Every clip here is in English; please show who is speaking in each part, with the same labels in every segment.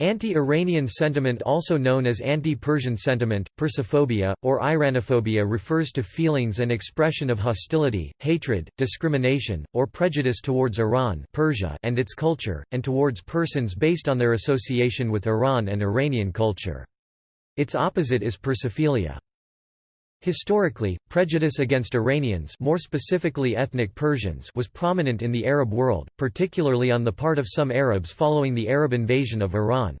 Speaker 1: Anti-Iranian sentiment also known as anti-Persian sentiment, Persophobia, or Iranophobia refers to feelings and expression of hostility, hatred, discrimination, or prejudice towards Iran Persia and its culture, and towards persons based on their association with Iran and Iranian culture. Its opposite is Persophilia. Historically, prejudice against Iranians more specifically ethnic Persians was prominent in the Arab world, particularly on the part of some Arabs following the Arab invasion of Iran.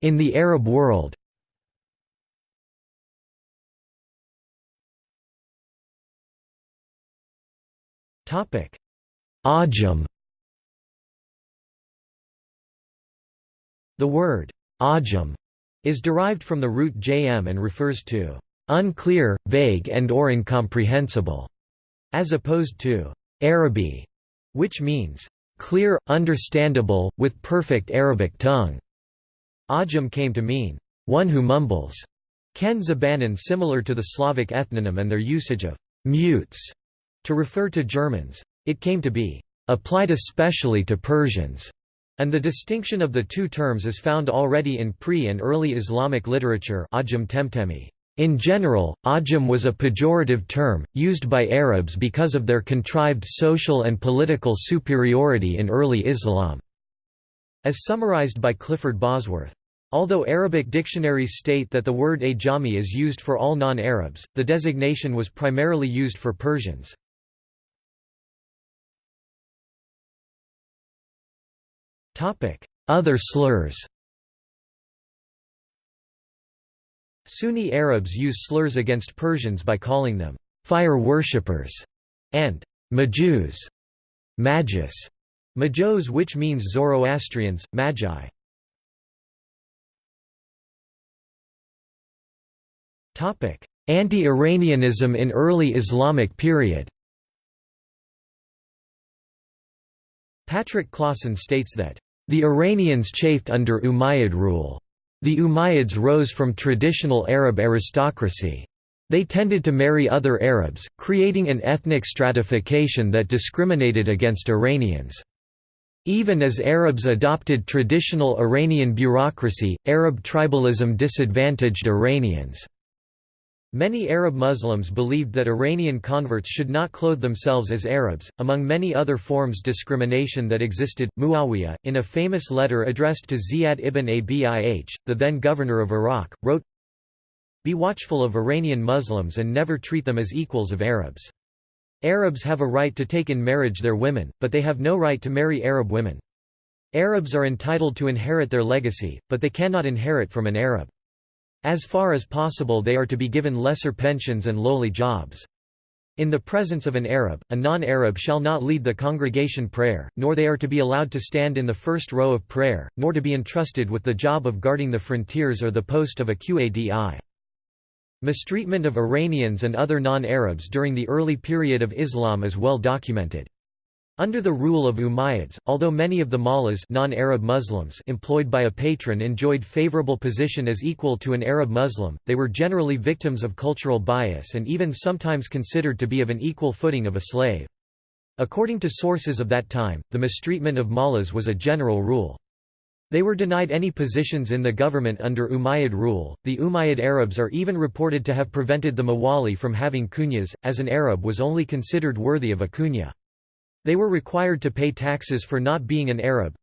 Speaker 1: In the Arab world Ajam The word ajam is derived from the root jm and refers to unclear, vague and or incomprehensible, as opposed to Arabi, which means clear, understandable, with perfect Arabic tongue. Ajam came to mean one who mumbles. Ken Zabanan similar to the Slavic ethnonym and their usage of mutes to refer to Germans. It came to be applied especially to Persians and the distinction of the two terms is found already in pre- and early Islamic literature in general, Ajam was a pejorative term, used by Arabs because of their contrived social and political superiority in early Islam. As summarized by Clifford Bosworth. Although Arabic dictionaries state that the word Ajami is used for all non-Arabs, the designation was primarily used for Persians. Other slurs. Sunni Arabs use slurs against Persians by calling them fire worshippers and majus, magus, majos which means Zoroastrians, magi. Anti-Iranianism in early Islamic period. Patrick Clawson states that the Iranians chafed under Umayyad rule. The Umayyads rose from traditional Arab aristocracy. They tended to marry other Arabs, creating an ethnic stratification that discriminated against Iranians. Even as Arabs adopted traditional Iranian bureaucracy, Arab tribalism disadvantaged Iranians. Many Arab Muslims believed that Iranian converts should not clothe themselves as Arabs. Among many other forms discrimination that existed, Muawiyah, in a famous letter addressed to Ziyad ibn Abih, the then governor of Iraq, wrote, Be watchful of Iranian Muslims and never treat them as equals of Arabs. Arabs have a right to take in marriage their women, but they have no right to marry Arab women. Arabs are entitled to inherit their legacy, but they cannot inherit from an Arab. As far as possible they are to be given lesser pensions and lowly jobs. In the presence of an Arab, a non-Arab shall not lead the congregation prayer, nor they are to be allowed to stand in the first row of prayer, nor to be entrusted with the job of guarding the frontiers or the post of a Qadi. Mistreatment of Iranians and other non-Arabs during the early period of Islam is well documented. Under the rule of Umayyads, although many of the mullahs non-Arab Muslims employed by a patron enjoyed favorable position as equal to an Arab Muslim, they were generally victims of cultural bias and even sometimes considered to be of an equal footing of a slave. According to sources of that time, the mistreatment of mullahs was a general rule. They were denied any positions in the government under Umayyad rule. The Umayyad Arabs are even reported to have prevented the Mawali from having kunyas, as an Arab was only considered worthy of a kunya. They were required to pay taxes for not being an Arab.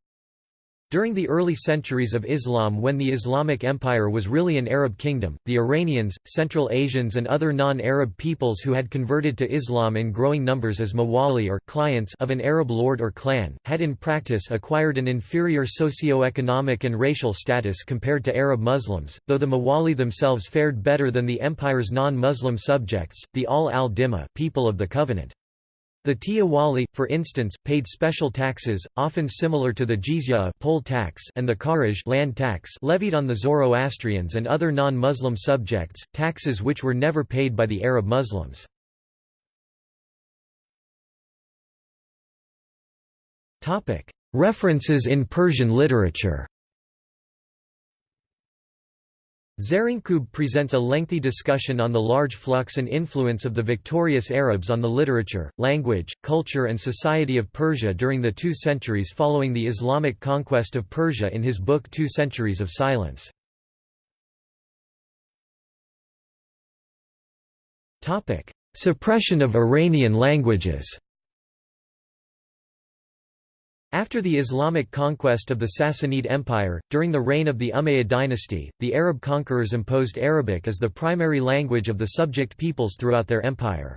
Speaker 1: During the early centuries of Islam when the Islamic Empire was really an Arab kingdom, the Iranians, Central Asians and other non-Arab peoples who had converted to Islam in growing numbers as mawali or clients of an Arab lord or clan, had in practice acquired an inferior socio-economic and racial status compared to Arab Muslims, though the mawali themselves fared better than the empire's non-Muslim subjects, the Ahl al-Dhimma people of the Covenant. The mawali, for instance, paid special taxes, often similar to the jizya poll tax and the kharaj land tax levied on the Zoroastrians and other non-Muslim subjects, taxes which were never paid by the Arab Muslims. References in Persian literature Zarinkub presents a lengthy discussion on the large flux and influence of the victorious Arabs on the literature, language, culture and society of Persia during the two centuries following the Islamic conquest of Persia in his book Two Centuries of Silence. Suppression of Iranian languages after the Islamic conquest of the Sassanid Empire, during the reign of the Umayyad dynasty, the Arab conquerors imposed Arabic as the primary language of the subject peoples throughout their empire.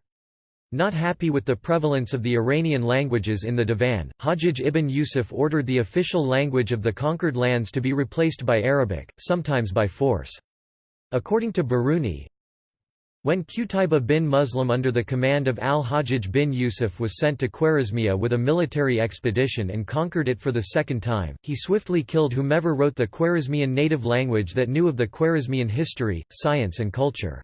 Speaker 1: Not happy with the prevalence of the Iranian languages in the Divan, Hajjaj ibn Yusuf ordered the official language of the conquered lands to be replaced by Arabic, sometimes by force. According to Biruni, when Qutayba bin Muslim under the command of al-Hajjaj bin Yusuf was sent to Khwarezmia with a military expedition and conquered it for the second time, he swiftly killed whomever wrote the Khwarezmian native language that knew of the Khwarezmian history, science and culture.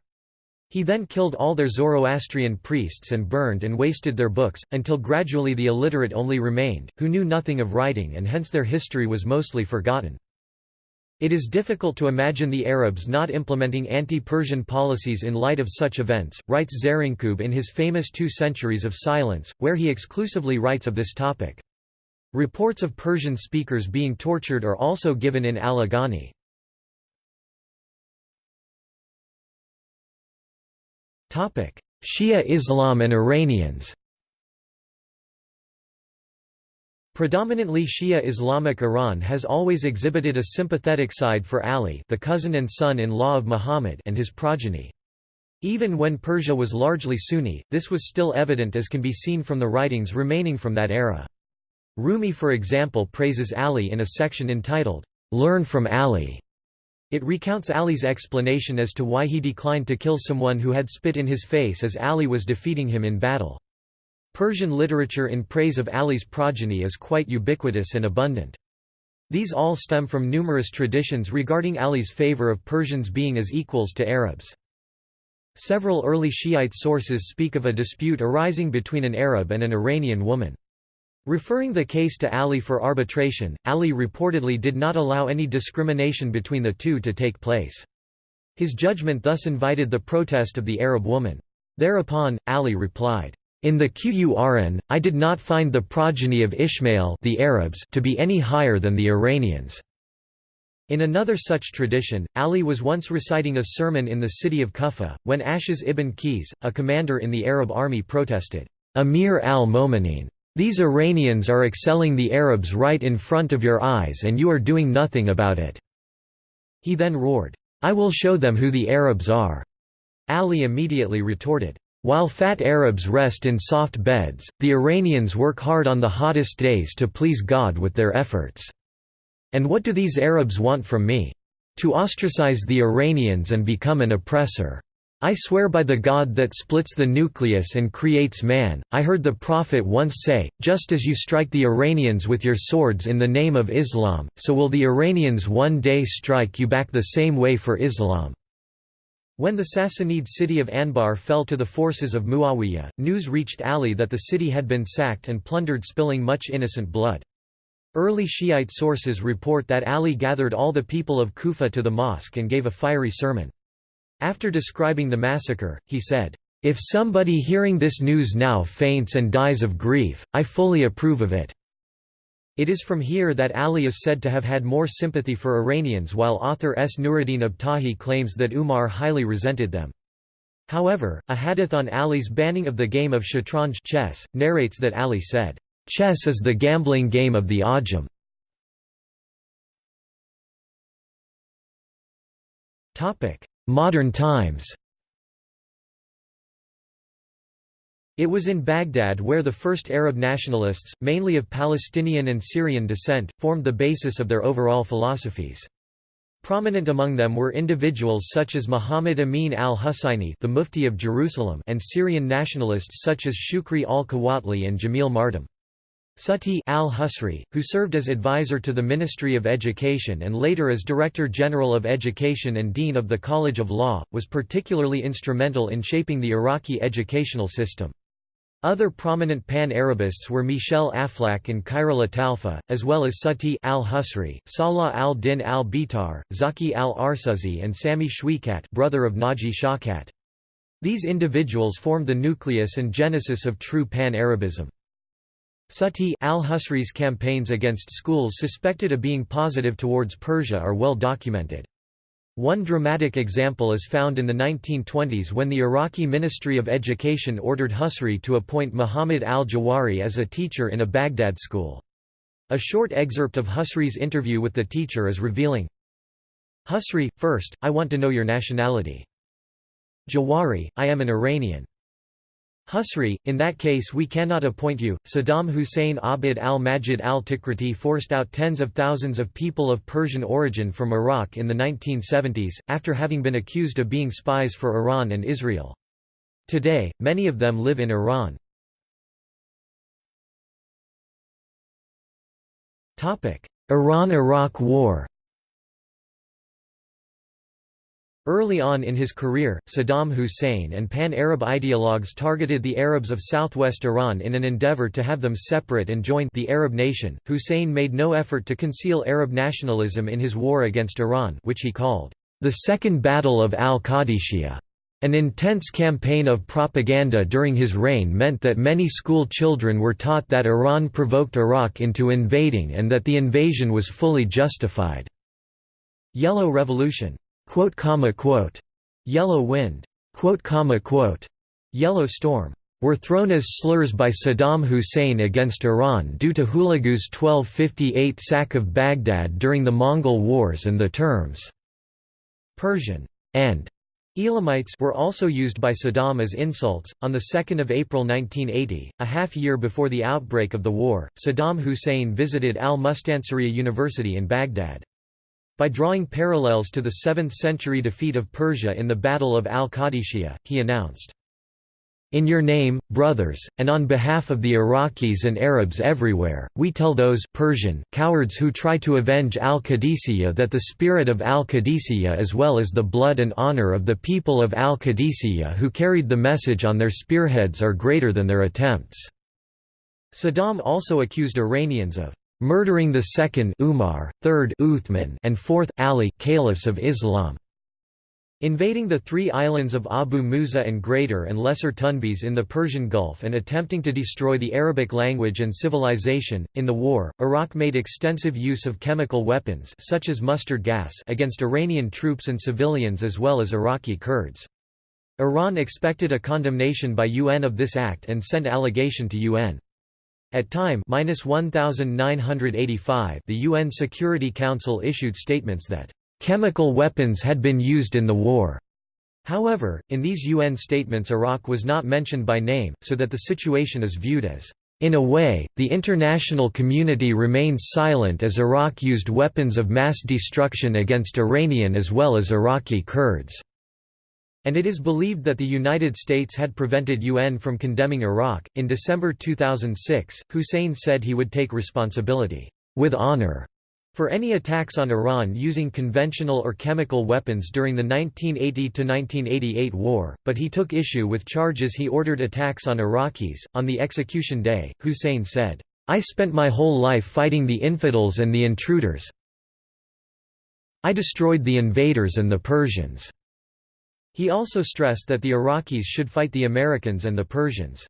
Speaker 1: He then killed all their Zoroastrian priests and burned and wasted their books, until gradually the illiterate only remained, who knew nothing of writing and hence their history was mostly forgotten. It is difficult to imagine the Arabs not implementing anti-Persian policies in light of such events, writes Zarinkub in his famous Two Centuries of Silence, where he exclusively writes of this topic. Reports of Persian speakers being tortured are also given in Al-Aghani. Shia Islam and Iranians Predominantly Shia Islamic Iran has always exhibited a sympathetic side for Ali the cousin and son-in-law of Muhammad and his progeny. Even when Persia was largely Sunni, this was still evident as can be seen from the writings remaining from that era. Rumi for example praises Ali in a section entitled, "'Learn from Ali". It recounts Ali's explanation as to why he declined to kill someone who had spit in his face as Ali was defeating him in battle. Persian literature in praise of Ali's progeny is quite ubiquitous and abundant. These all stem from numerous traditions regarding Ali's favor of Persians being as equals to Arabs. Several early Shiite sources speak of a dispute arising between an Arab and an Iranian woman. Referring the case to Ali for arbitration, Ali reportedly did not allow any discrimination between the two to take place. His judgment thus invited the protest of the Arab woman. Thereupon, Ali replied, in the Qur'an, I did not find the progeny of Ishmael the Arabs to be any higher than the Iranians. In another such tradition, Ali was once reciting a sermon in the city of Kufa, when Ash'ath ibn Qais, a commander in the Arab army protested, Amir al-Momineen, these Iranians are excelling the Arabs right in front of your eyes and you are doing nothing about it." He then roared, I will show them who the Arabs are. Ali immediately retorted, while fat Arabs rest in soft beds, the Iranians work hard on the hottest days to please God with their efforts. And what do these Arabs want from me? To ostracize the Iranians and become an oppressor. I swear by the God that splits the nucleus and creates man, I heard the Prophet once say, just as you strike the Iranians with your swords in the name of Islam, so will the Iranians one day strike you back the same way for Islam. When the Sassanid city of Anbar fell to the forces of Muawiyah, news reached Ali that the city had been sacked and plundered spilling much innocent blood. Early Shiite sources report that Ali gathered all the people of Kufa to the mosque and gave a fiery sermon. After describing the massacre, he said, "'If somebody hearing this news now faints and dies of grief, I fully approve of it. It is from here that Ali is said to have had more sympathy for Iranians while author S. Nuruddin Abtahi claims that Umar highly resented them. However, a hadith on Ali's banning of the game of shatranj chess, narrates that Ali said, "'Chess is the gambling game of the Ajam'". Modern times It was in Baghdad where the first Arab nationalists, mainly of Palestinian and Syrian descent, formed the basis of their overall philosophies. Prominent among them were individuals such as Muhammad Amin al-Husayni the Mufti of Jerusalem and Syrian nationalists such as Shukri al-Quwatli and Jamil Mardam. Sati al-Husri, who served as advisor to the Ministry of Education and later as Director General of Education and Dean of the College of Law, was particularly instrumental in shaping the Iraqi educational system. Other prominent Pan-Arabists were Michel Aflaq and Khairallah Talfah, as well as Sati al-Husri, Salah al-Din al-Bitar, Zaki al-Arsuzi and Sami Shawkat brother of Naji Shawkat. These individuals formed the nucleus and genesis of true Pan-Arabism. Sati al-Husri's campaigns against schools suspected of being positive towards Persia are well documented. One dramatic example is found in the 1920s when the Iraqi Ministry of Education ordered Husri to appoint Muhammad al-Jawari as a teacher in a Baghdad school. A short excerpt of Husri's interview with the teacher is revealing. Husri, first, I want to know your nationality. Jawari, I am an Iranian. Husri, in that case we cannot appoint you. Saddam Hussein Abd al-Majid al-Tikriti forced out tens of thousands of people of Persian origin from Iraq in the 1970s, after having been accused of being spies for Iran and Israel. Today, many of them live in Iran. Iran–Iraq War Early on in his career, Saddam Hussein and pan-Arab ideologues targeted the Arabs of southwest Iran in an endeavor to have them separate and join the Arab nation. Hussein made no effort to conceal Arab nationalism in his war against Iran, which he called the Second Battle of al-Qadisiyah. An intense campaign of propaganda during his reign meant that many school children were taught that Iran provoked Iraq into invading and that the invasion was fully justified. Yellow Revolution Quote, comma, quote, Yellow wind, quote, comma, quote, Yellow storm, were thrown as slurs by Saddam Hussein against Iran due to Hulagu's 1258 sack of Baghdad during the Mongol Wars and the terms Persian and Elamites were also used by Saddam as insults. On the 2nd of April 1980, a half year before the outbreak of the war, Saddam Hussein visited Al-Mustansiriya University in Baghdad. By drawing parallels to the 7th-century defeat of Persia in the Battle of Al-Qadisiyah, he announced, in your name, brothers, and on behalf of the Iraqis and Arabs everywhere, we tell those Persian cowards who try to avenge al-Qadisiyah that the spirit of al-Qadisiyah as well as the blood and honor of the people of al-Qadisiyah who carried the message on their spearheads are greater than their attempts." Saddam also accused Iranians of murdering the second Umar, third Uthman, and fourth Ali caliphs of Islam. Invading the three islands of Abu Musa and Greater and Lesser Tunbs in the Persian Gulf and attempting to destroy the Arabic language and civilization. In the war, Iraq made extensive use of chemical weapons such as mustard gas against Iranian troops and civilians as well as Iraqi Kurds. Iran expected a condemnation by UN of this act and sent allegation to UN. At time 1985 the UN Security Council issued statements that, "...chemical weapons had been used in the war." However, in these UN statements Iraq was not mentioned by name, so that the situation is viewed as, "...in a way, the international community remains silent as Iraq used weapons of mass destruction against Iranian as well as Iraqi Kurds." And it is believed that the United States had prevented UN from condemning Iraq. In December 2006, Hussein said he would take responsibility, with honor, for any attacks on Iran using conventional or chemical weapons during the 1980–1988 war, but he took issue with charges he ordered attacks on Iraqis. On the execution day, Hussein said, I spent my whole life fighting the infidels and the intruders. I destroyed the invaders and the Persians. He also stressed that the Iraqis should fight the Americans and the Persians.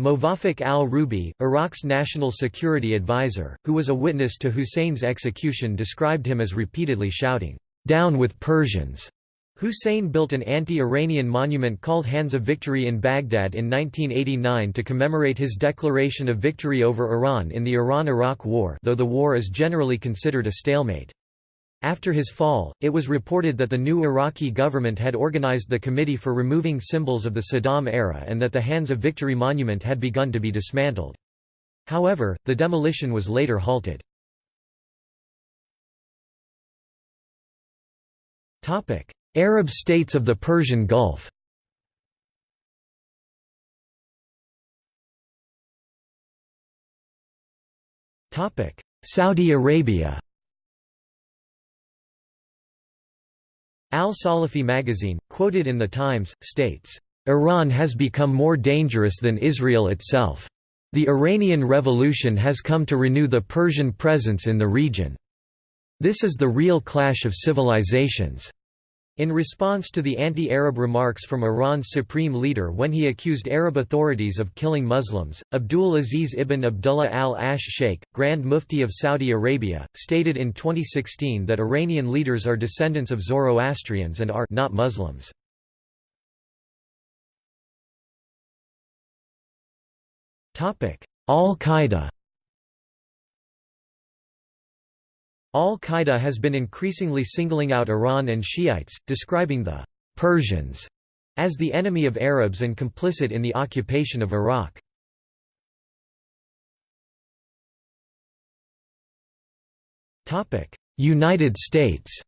Speaker 1: Movaffaq al-Rubi, Iraq's national security advisor, who was a witness to Hussein's execution described him as repeatedly shouting, "'Down with Persians!' Hussein built an anti-Iranian monument called Hands of Victory in Baghdad in 1989 to commemorate his declaration of victory over Iran in the Iran–Iraq War though the war is generally considered a stalemate. After his fall, it was reported that the new Iraqi government had organized the Committee for Removing Symbols of the Saddam Era and that the Hands of Victory monument had begun to be dismantled. However, the demolition was later halted. Arab states of the Persian Gulf Saudi Arabia Al-Salafi magazine, quoted in The Times, states, Iran has become more dangerous than Israel itself. The Iranian Revolution has come to renew the Persian presence in the region. This is the real clash of civilizations. In response to the anti-Arab remarks from Iran's supreme leader when he accused Arab authorities of killing Muslims, Abdul Aziz ibn Abdullah al-Ash Sheikh, Grand Mufti of Saudi Arabia, stated in 2016 that Iranian leaders are descendants of Zoroastrians and are not Muslims. Al-Qaeda Al-Qaeda has been increasingly singling out Iran and Shiites, describing the Persians as the enemy of Arabs and complicit in the occupation of Iraq. United States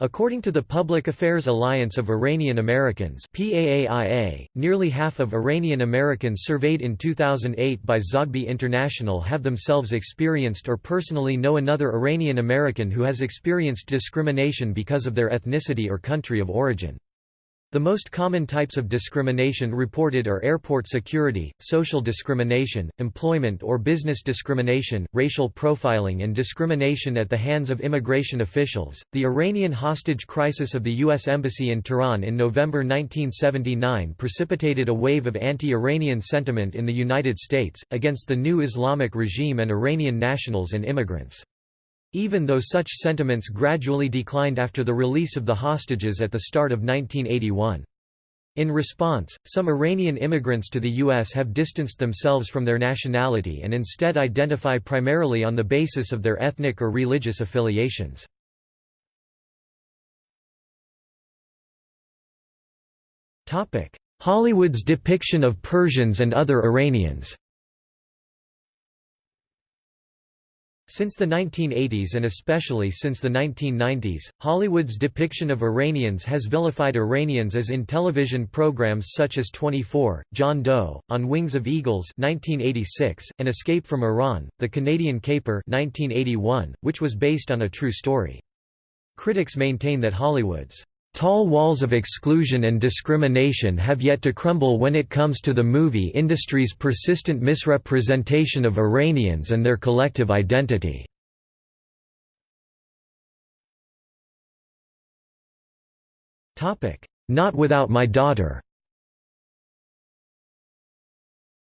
Speaker 1: According to the Public Affairs Alliance of Iranian Americans PAAIA, nearly half of Iranian Americans surveyed in 2008 by Zogby International have themselves experienced or personally know another Iranian American who has experienced discrimination because of their ethnicity or country of origin. The most common types of discrimination reported are airport security, social discrimination, employment or business discrimination, racial profiling, and discrimination at the hands of immigration officials. The Iranian hostage crisis of the U.S. Embassy in Tehran in November 1979 precipitated a wave of anti Iranian sentiment in the United States, against the new Islamic regime and Iranian nationals and immigrants. Even though such sentiments gradually declined after the release of the hostages at the start of 1981. In response, some Iranian immigrants to the U.S. have distanced themselves from their nationality and instead identify primarily on the basis of their ethnic or religious affiliations. Hollywood's depiction of Persians and other Iranians Since the 1980s and especially since the 1990s, Hollywood's depiction of Iranians has vilified Iranians as in television programs such as 24, John Doe, On Wings of Eagles 1986, and Escape from Iran, The Canadian Caper 1981, which was based on a true story. Critics maintain that Hollywood's Tall walls of exclusion and discrimination have yet to crumble when it comes to the movie industry's persistent misrepresentation of Iranians and their collective identity. Not Without My Daughter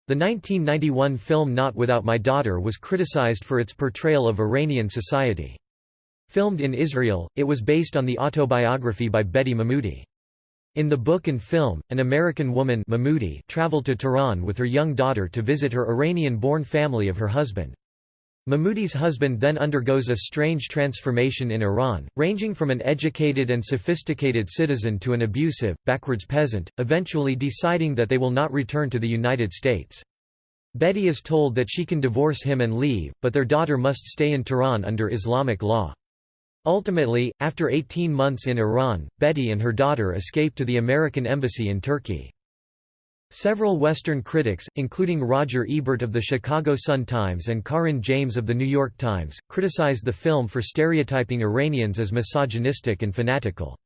Speaker 1: The 1991 film Not Without My Daughter was criticized for its portrayal of Iranian society. Filmed in Israel, it was based on the autobiography by Betty Mahmoody. In the book and film, an American woman Mahmoody traveled to Tehran with her young daughter to visit her Iranian-born family of her husband. Mahmoody's husband then undergoes a strange transformation in Iran, ranging from an educated and sophisticated citizen to an abusive, backwards peasant, eventually deciding that they will not return to the United States. Betty is told that she can divorce him and leave, but their daughter must stay in Tehran under Islamic law. Ultimately, after 18 months in Iran, Betty and her daughter escaped to the American embassy in Turkey. Several Western critics, including Roger Ebert of the Chicago Sun-Times and Caryn James of The New York Times, criticized the film for stereotyping Iranians as misogynistic and fanatical.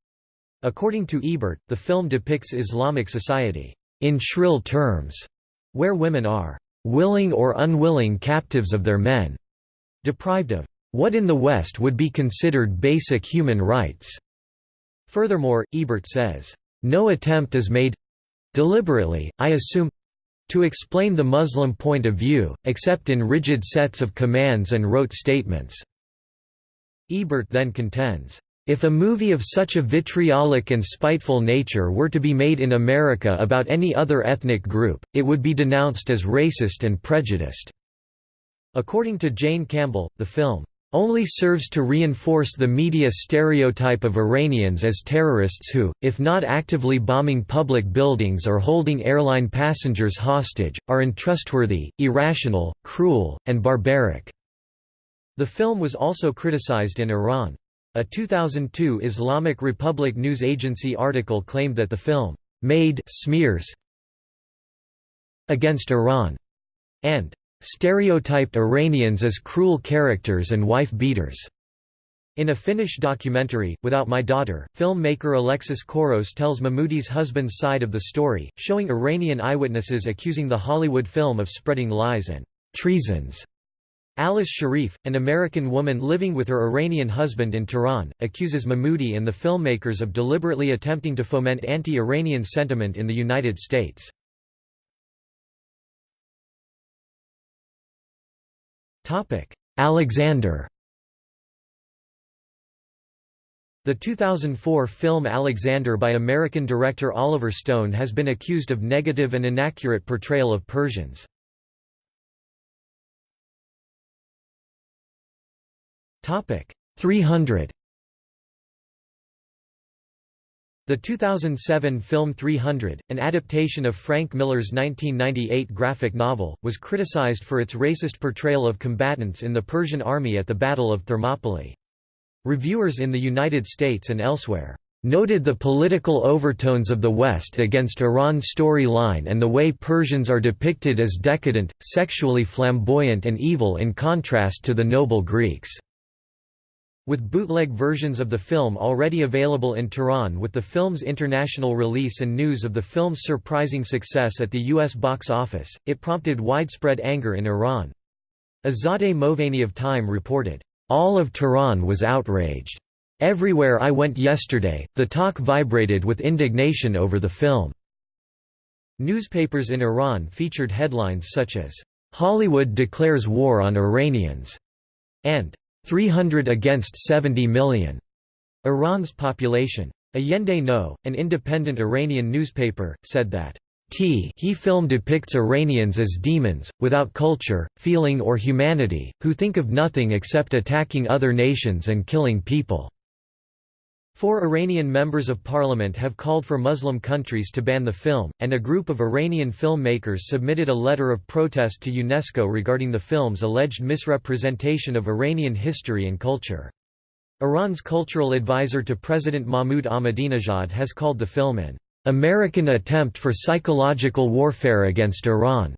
Speaker 1: According to Ebert, the film depicts Islamic society, "...in shrill terms", where women are "...willing or unwilling captives of their men", deprived of what in the West would be considered basic human rights. Furthermore, Ebert says, no attempt is made deliberately, I assume to explain the Muslim point of view, except in rigid sets of commands and rote statements." Ebert then contends, "...if a movie of such a vitriolic and spiteful nature were to be made in America about any other ethnic group, it would be denounced as racist and prejudiced." According to Jane Campbell, the film, only serves to reinforce the media stereotype of Iranians as terrorists who, if not actively bombing public buildings or holding airline passengers hostage, are untrustworthy, irrational, cruel, and barbaric. The film was also criticized in Iran. A 2002 Islamic Republic news agency article claimed that the film made smears against Iran and stereotyped Iranians as cruel characters and wife-beaters. In a Finnish documentary, Without My Daughter, filmmaker Alexis Kouros tells Mahmoody's husband's side of the story, showing Iranian eyewitnesses accusing the Hollywood film of spreading lies and treasons. Alice Sharif, an American woman living with her Iranian husband in Tehran, accuses Mahmoody and the filmmakers of deliberately attempting to foment anti-Iranian sentiment in the United States. Alexander The 2004 film Alexander by American director Oliver Stone has been accused of negative and inaccurate portrayal of Persians. Topic 300 The 2007 film 300, an adaptation of Frank Miller's 1998 graphic novel, was criticized for its racist portrayal of combatants in the Persian army at the Battle of Thermopylae. Reviewers in the United States and elsewhere noted the political overtones of the West against Iran's storyline and the way Persians are depicted as decadent, sexually flamboyant and evil in contrast to the noble Greeks. With bootleg versions of the film already available in Tehran with the film's international release and news of the film's surprising success at the U.S. box office, it prompted widespread anger in Iran. Azadeh Moaveni of Time reported, all of Tehran was outraged. Everywhere I went yesterday, the talk vibrated with indignation over the film. Newspapers in Iran featured headlines such as, "'Hollywood declares war on Iranians' and 300 against 70 million. Iran's population. Ayandeh No, an independent Iranian newspaper, said that T he film depicts Iranians as demons, without culture, feeling or humanity, who think of nothing except attacking other nations and killing people. Four Iranian members of parliament have called for Muslim countries to ban the film, and a group of Iranian filmmakers submitted a letter of protest to UNESCO regarding the film's alleged misrepresentation of Iranian history and culture. Iran's cultural advisor to President Mahmoud Ahmadinejad has called the film an American attempt for psychological warfare against Iran.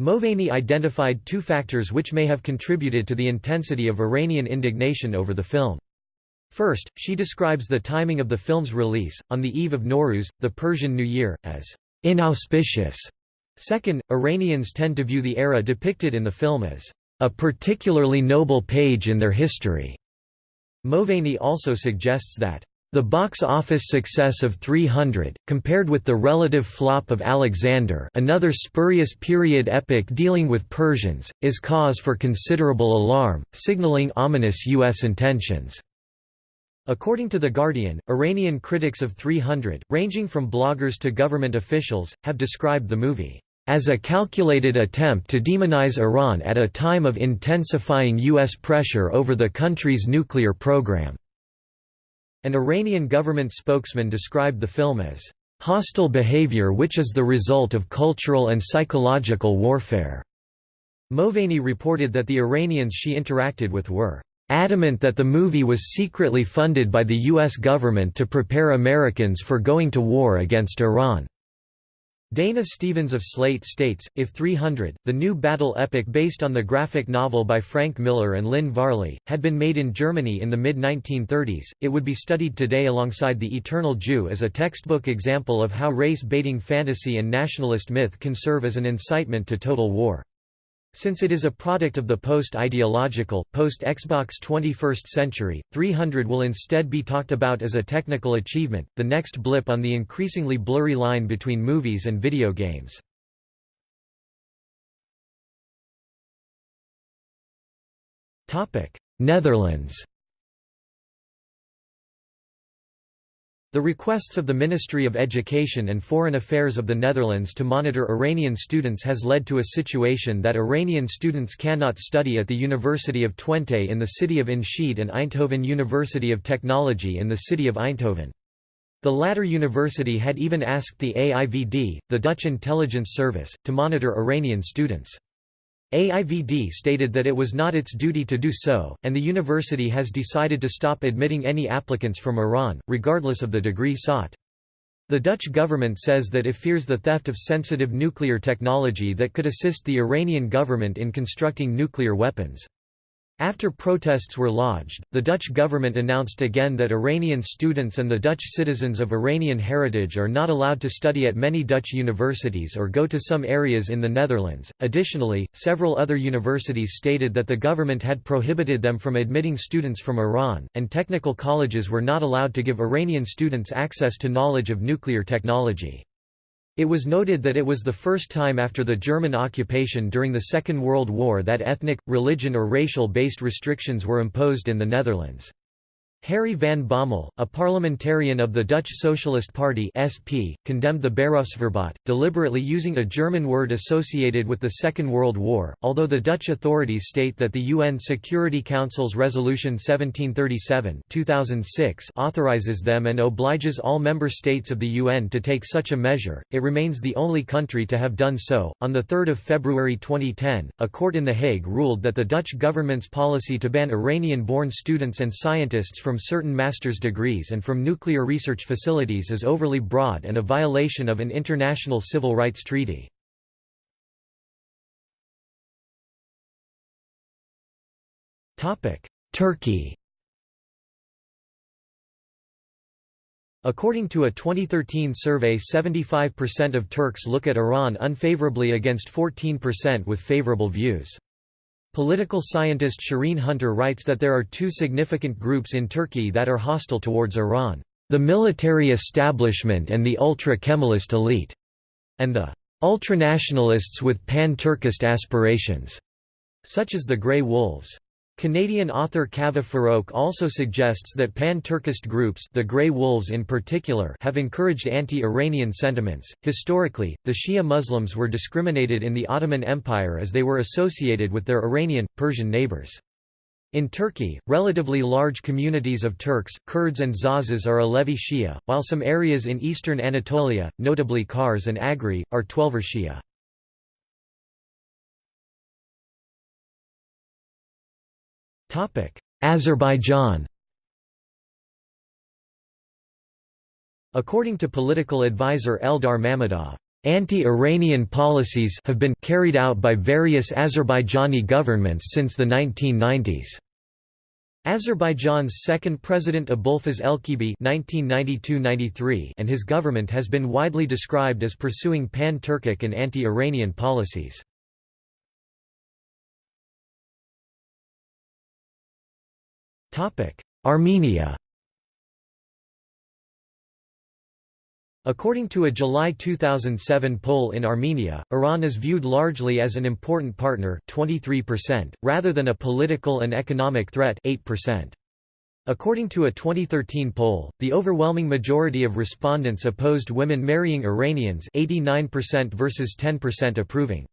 Speaker 1: Moaveni identified two factors which may have contributed to the intensity of Iranian indignation over the film. First, she describes the timing of the film's release, on the eve of Nowruz, the Persian New Year, as inauspicious. Second, Iranians tend to view the era depicted in the film as a particularly noble page in their history. Moaveni also suggests that the box office success of 300, compared with the relative flop of Alexander another spurious period epic dealing with Persians, is cause for considerable alarm, signaling ominous U.S. intentions. According to The Guardian, Iranian critics of 300, ranging from bloggers to government officials, have described the movie as a calculated attempt to demonize Iran at a time of intensifying U.S. pressure over the country's nuclear program. An Iranian government spokesman described the film as hostile behavior which is the result of cultural and psychological warfare. Moaveni reported that the Iranians she interacted with were adamant that the movie was secretly funded by the U.S. government to prepare Americans for going to war against Iran. Dana Stevens of Slate states, if 300, the new battle epic based on the graphic novel by Frank Miller and Lynn Varley, had been made in Germany in the mid-1930s, it would be studied today alongside The Eternal Jew as a textbook example of how race-baiting fantasy and nationalist myth can serve as an incitement to total war. Since it is a product of the post-ideological, post-Xbox 21st century, 300 will instead be talked about as a technical achievement, the next blip on the increasingly blurry line between movies and video games. Netherlands The requests of the Ministry of Education and Foreign Affairs of the Netherlands to monitor Iranian students has led to a situation that Iranian students cannot study at the University of Twente in the city of Enschede and Eindhoven University of Technology in the city of Eindhoven. The latter university had even asked the AIVD, the Dutch intelligence service, to monitor Iranian students. AIVD stated that it was not its duty to do so, and the university has decided to stop admitting any applicants from Iran, regardless of the degree sought. The Dutch government says that it fears the theft of sensitive nuclear technology that could assist the Iranian government in constructing nuclear weapons. After protests were lodged, the Dutch government announced again that Iranian students and the Dutch citizens of Iranian heritage are not allowed to study at many Dutch universities or go to some areas in the Netherlands. Additionally, several other universities stated that the government had prohibited them from admitting students from Iran, and technical colleges were not allowed to give Iranian students access to knowledge of nuclear technology. It was noted that it was the first time after the German occupation during the Second World War that ethnic, religion or racial-based restrictions were imposed in the Netherlands. Harry van Bommel, a parliamentarian of the Dutch Socialist Party (SP), condemned the Beroepsverbod, deliberately using a German word associated with the Second World War. Although the Dutch authorities state that the UN Security Council's Resolution 1737 (2006) authorizes them and obliges all member states of the UN to take such a measure, it remains the only country to have done so. On the 3rd of February 2010, a court in The Hague ruled that the Dutch government's policy to ban Iranian-born students and scientists from certain master's degrees and from nuclear research facilities is overly broad and a violation of an international civil rights treaty. Turkey According to a 2013 survey 75% of Turks look at Iran unfavorably against 14% with favorable views. Political scientist Shireen Hunter writes that there are two significant groups in Turkey that are hostile towards Iran, the military establishment and the ultra-Kemalist elite, and the ultranationalists with pan-Turkist aspirations, such as the Grey Wolves. Canadian author Kaveh Farrokh also suggests that pan-Turkist groups the Grey Wolves in particular have encouraged anti-Iranian sentiments. Historically, the Shia Muslims were discriminated in the Ottoman Empire as they were associated with their Iranian, Persian neighbors. In Turkey, relatively large communities of Turks, Kurds and Zazas are Alevi Shia, while some areas in eastern Anatolia, notably Kars and Agri, are Twelver Shia. Azerbaijan According to political advisor Eldar Mammadov, Anti-Iranian policies have been carried out by various Azerbaijani governments since the 1990s. Azerbaijan's second president Abulfaz Elchibey and his government has been widely described as pursuing pan-Turkic and anti-Iranian policies. Armenia According to a July 2007 poll in Armenia, Iran is viewed largely as an important partner 23%, rather than a political and economic threat 8%. According to a 2013 poll, the overwhelming majority of respondents opposed women marrying Iranians 89% versus 10% approving.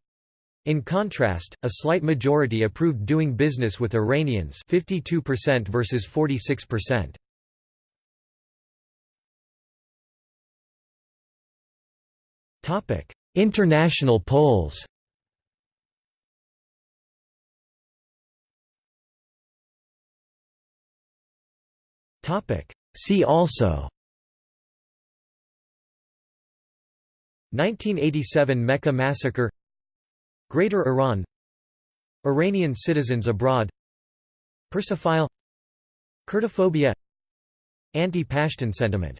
Speaker 1: In contrast, a slight majority approved doing business with Iranians 52% versus 46%. Topic: International polls. Topic: See also 1987 Mecca massacre Greater Iran. Iranian citizens abroad. Persophile Kurdophobia Anti-Pashtun sentiment